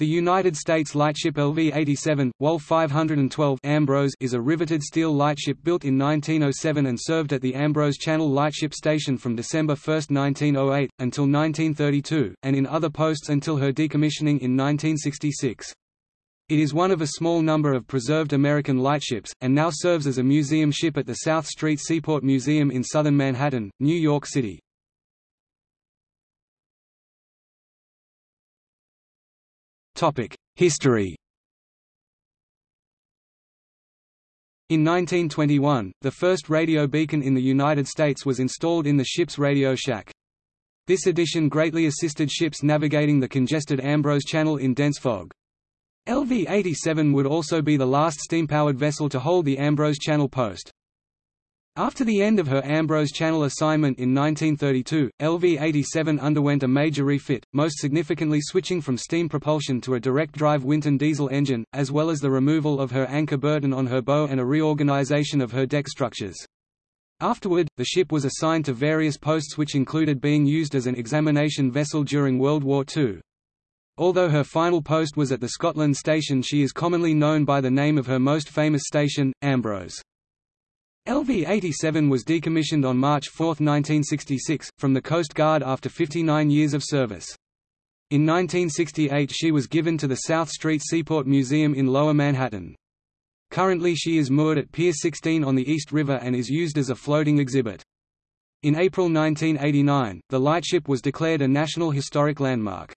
The United States lightship LV-87, WOL 512 Ambrose is a riveted steel lightship built in 1907 and served at the Ambrose Channel Lightship Station from December 1, 1908, until 1932, and in other posts until her decommissioning in 1966. It is one of a small number of preserved American lightships, and now serves as a museum ship at the South Street Seaport Museum in southern Manhattan, New York City. History In 1921, the first radio beacon in the United States was installed in the ship's radio shack. This addition greatly assisted ships navigating the congested Ambrose Channel in dense fog. LV-87 would also be the last steam-powered vessel to hold the Ambrose Channel post. After the end of her Ambrose Channel assignment in 1932, LV-87 underwent a major refit, most significantly switching from steam propulsion to a direct-drive Winton diesel engine, as well as the removal of her anchor burden on her bow and a reorganization of her deck structures. Afterward, the ship was assigned to various posts which included being used as an examination vessel during World War II. Although her final post was at the Scotland station she is commonly known by the name of her most famous station, Ambrose. LV-87 was decommissioned on March 4, 1966, from the Coast Guard after 59 years of service. In 1968 she was given to the South Street Seaport Museum in Lower Manhattan. Currently she is moored at Pier 16 on the East River and is used as a floating exhibit. In April 1989, the lightship was declared a National Historic Landmark.